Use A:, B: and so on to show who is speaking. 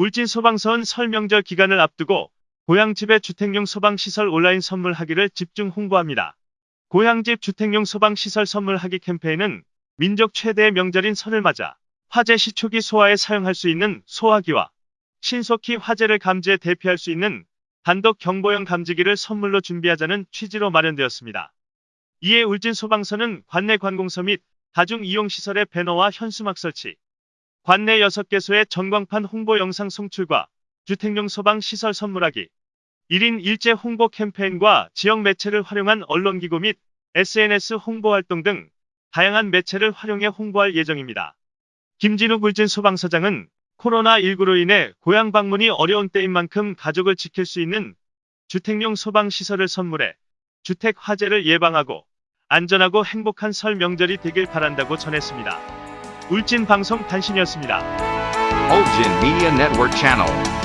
A: 울진 소방서는 설 명절 기간을 앞두고 고향집의 주택용 소방시설 온라인 선물하기를 집중 홍보합니다. 고향집 주택용 소방시설 선물하기 캠페인은 민족 최대의 명절인 설을 맞아 화재 시 초기 소화에 사용할 수 있는 소화기와 신속히 화재를 감지해 대피할 수 있는 단독 경보용 감지기를 선물로 준비하자는 취지로 마련되었습니다. 이에 울진 소방서는 관내 관공서 및 다중 이용시설의 배너와 현수막 설치, 관내 6개소의 전광판 홍보 영상 송출과 주택용 소방 시설 선물하기, 1인 일제 홍보 캠페인과 지역 매체를 활용한 언론기구 및 SNS 홍보 활동 등 다양한 매체를 활용해 홍보할 예정입니다. 김진욱 울진 소방서장은 코로나19로 인해 고향 방문이 어려운 때인 만큼 가족을 지킬 수 있는 주택용 소방시설을 선물해 주택 화재를 예방하고 안전하고 행복한 설 명절이 되길 바란다고 전했습니다. 울진 방송 단신이었습니다.
B: Ulgin Media Network Channel.